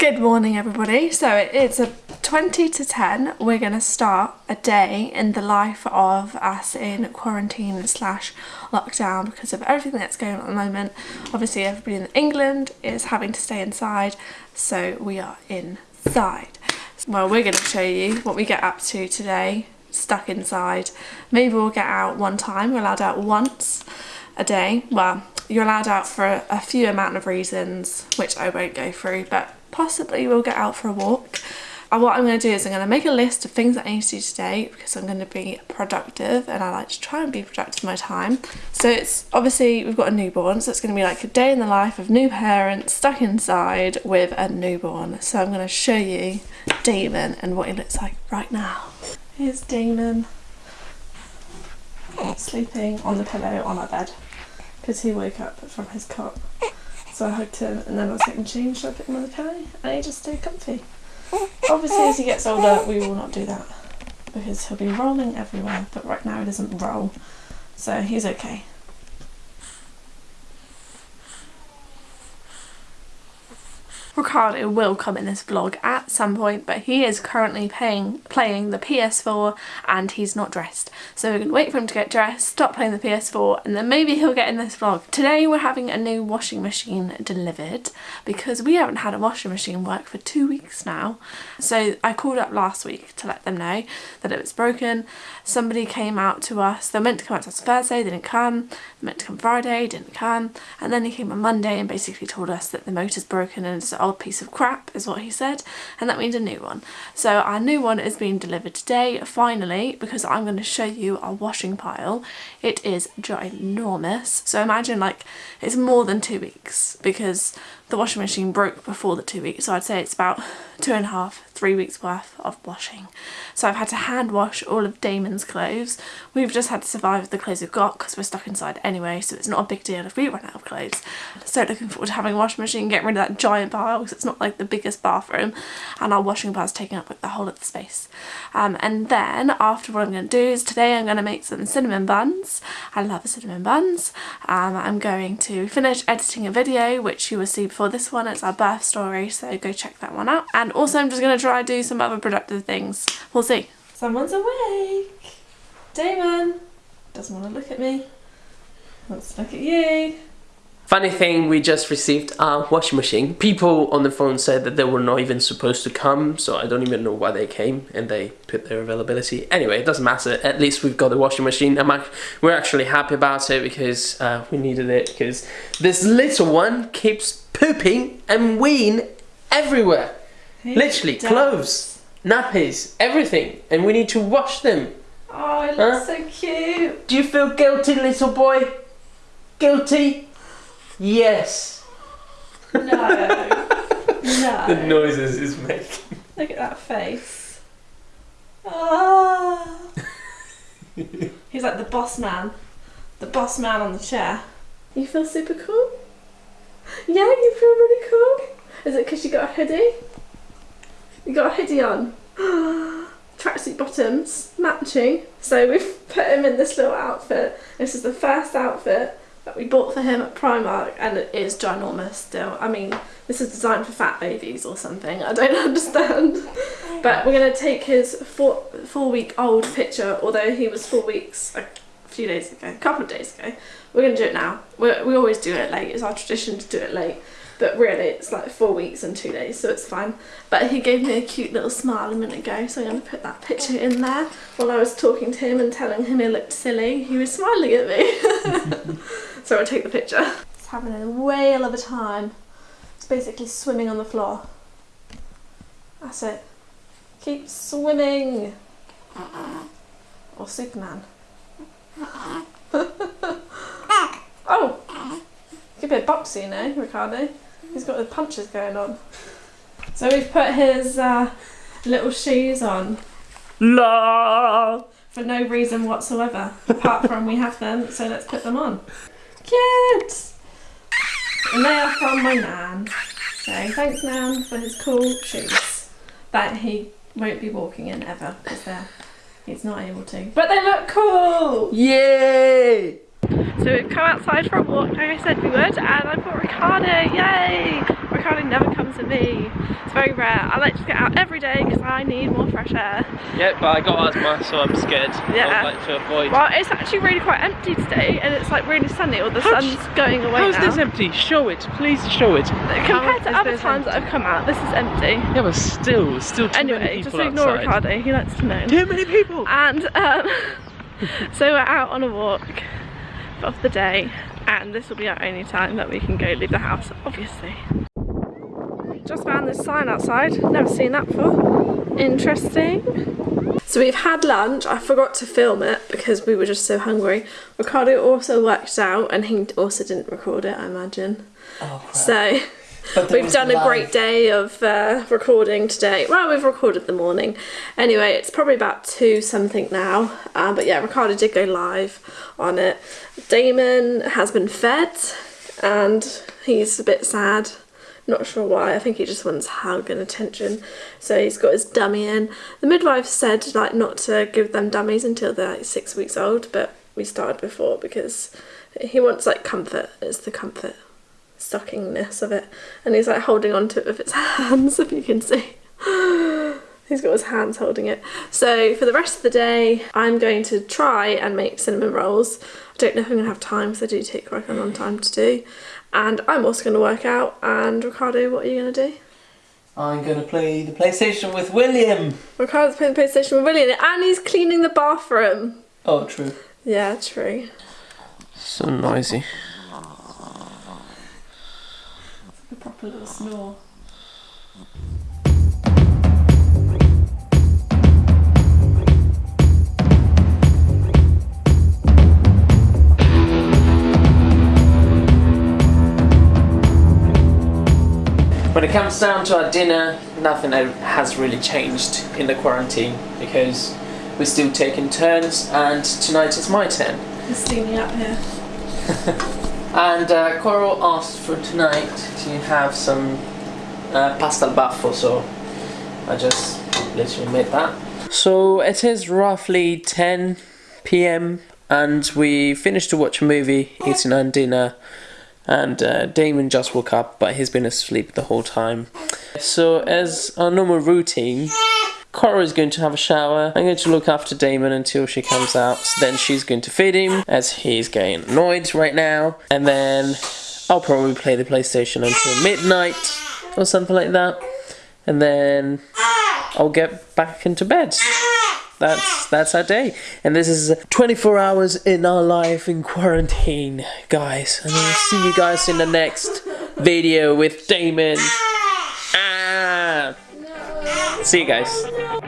Good morning everybody. So it's a 20 to 10. We're going to start a day in the life of us in quarantine slash lockdown because of everything that's going on at the moment. Obviously everybody in England is having to stay inside so we are inside. Well we're going to show you what we get up to today stuck inside. Maybe we'll get out one time. We're allowed out once a day. Well you're allowed out for a, a few amount of reasons which I won't go through but possibly we'll get out for a walk. And what I'm going to do is I'm going to make a list of things that I need to do today because I'm going to be productive and I like to try and be productive my time. So it's obviously we've got a newborn so it's going to be like a day in the life of new parents stuck inside with a newborn. So I'm going to show you Damon and what he looks like right now. Here's Damon sleeping on the pillow on our bed because he woke up from his cot. So I hugged him and then I was getting changed, so I put him on the pillow and he just stayed comfy. Obviously as he gets older we will not do that because he'll be rolling everywhere but right now he doesn't roll so he's okay. Ricardo will come in this vlog at some point but he is currently playing, playing the PS4 and he's not dressed. So we're going to wait for him to get dressed, stop playing the PS4 and then maybe he'll get in this vlog. Today we're having a new washing machine delivered because we haven't had a washing machine work for two weeks now. So I called up last week to let them know that it was broken. Somebody came out to us, they were meant to come out to us Thursday, they didn't come. They meant to come Friday, didn't come. And then he came on Monday and basically told us that the motor's broken and it's old piece of crap is what he said and that means a new one. So our new one is being delivered today finally because I'm going to show you our washing pile. It is ginormous so imagine like it's more than two weeks because the washing machine broke before the two weeks so I'd say it's about two and a half three weeks worth of washing. So I've had to hand wash all of Damon's clothes. We've just had to survive with the clothes we've got because we're stuck inside anyway so it's not a big deal if we run out of clothes. So looking forward to having a washing machine getting rid of that giant pile because it's not like the biggest bathroom and our washing is taking up like the whole of the space. Um, and then after what I'm going to do is today I'm going to make some cinnamon buns. I love cinnamon buns. Um, I'm going to finish editing a video which you will see before this one. It's our birth story, so go check that one out. And also I'm just going to try do some other productive things. We'll see. Someone's awake. Damon doesn't want to look at me. Let's look at you. Funny thing, we just received a washing machine. People on the phone said that they were not even supposed to come, so I don't even know why they came and they put their availability. Anyway, it doesn't matter. At least we've got the washing machine. And we're actually happy about it because uh, we needed it because this little one keeps pooping and weeing everywhere. He Literally, does. clothes, nappies, everything. And we need to wash them. Oh, it looks huh? so cute. Do you feel guilty, little boy? Guilty? Yes. No. no. The noises he's making. Look at that face. Ah. he's like the boss man. The boss man on the chair. You feel super cool? Yeah, you feel really cool? Is it because you got a hoodie? You got a hoodie on? Tracksuit bottoms, matching. So we've put him in this little outfit. This is the first outfit that we bought for him at Primark and it is ginormous still. I mean, this is designed for fat babies or something. I don't understand. But we're going to take his four, four week old picture, although he was four weeks a few days ago, a couple of days ago. We're going to do it now. we we always do it late. It's our tradition to do it late. But really, it's like four weeks and two days, so it's fine. But he gave me a cute little smile a minute ago, so I'm going to put that picture in there. While I was talking to him and telling him he looked silly, he was smiling at me. so I'll take the picture. It's having a whale of a time. It's basically swimming on the floor. That's it. Keep swimming. Or Superman. oh! Could be a boxer, you know, Ricardo. He's got the punches going on. So we've put his uh, little shoes on. La! For no reason whatsoever, apart from we have them, so let's put them on. Kids! And they are from my nan. So thanks nan for his cool shoes that he won't be walking in ever because they're he's not able to. But they look cool! Yay! So we've come outside for a walk like I said we would and I brought Ricardo, yay! Ricardo never comes with me. It's very rare. I like to get out every day because I need more fresh air. Yeah, but I got asthma, so I'm scared. Yeah. I would like to avoid. Well, it's actually really quite empty today and it's like really sunny or the How's- sun's going away How's now. this empty? Show it, please show it. Compared to other times that? I've come out, this is empty. Yeah, but still, still too Anyway, many just ignore outside. Ricardo, he likes to know. Too many people. And um, so we're out on a walk of the day and this will be our only time that we can go leave the house, obviously. Just found this sign outside, never seen that before. Interesting. So we've had lunch, I forgot to film it because we were just so hungry. Ricardo also worked out and he also didn't record it, I imagine. Oh, crap. So we've done a great day of uh, recording today. Well, we've recorded the morning. Anyway, it's probably about two something now. Um, but yeah, Ricardo did go live on it. Damon has been fed and he's a bit sad. Not sure why. I think he just wants hug and attention. So he's got his dummy in. The midwife said like not to give them dummies until they're like six weeks old, but we started before because he wants like comfort. It's the comfort stockingness of it and he's like holding on to it with his hands if you can see he's got his hands holding it so for the rest of the day I'm going to try and make cinnamon rolls I don't know if I'm gonna have time because they do take quite a long time to do and I'm also going to work out and Ricardo what are you going to do? I'm gonna play the PlayStation with William. Ricardo's playing the PlayStation with William and he's cleaning the bathroom Oh, true. yeah true So noisy. A proper little snore When it comes down to our dinner, nothing has really changed in the quarantine because we're still taking turns, and tonight is my turn. he's steaming up here And uh, Coral asked for tonight to have some uh, pasta al baffo, so I just literally made that. So it is roughly 10 p.m. and we finished to watch a movie, eating and dinner, and uh, Damon just woke up, but he's been asleep the whole time. So as our normal routine, Cora is going to have a shower. I'm going to look after Damon until she comes out. Then she's going to feed him as he's getting annoyed right now. And then I'll probably play the PlayStation until midnight or something like that. And then I'll get back into bed. That's that's our day. And this is 24 hours in our life in quarantine, guys. And I'll see you guys in the next video with Damon. Ah. See you guys.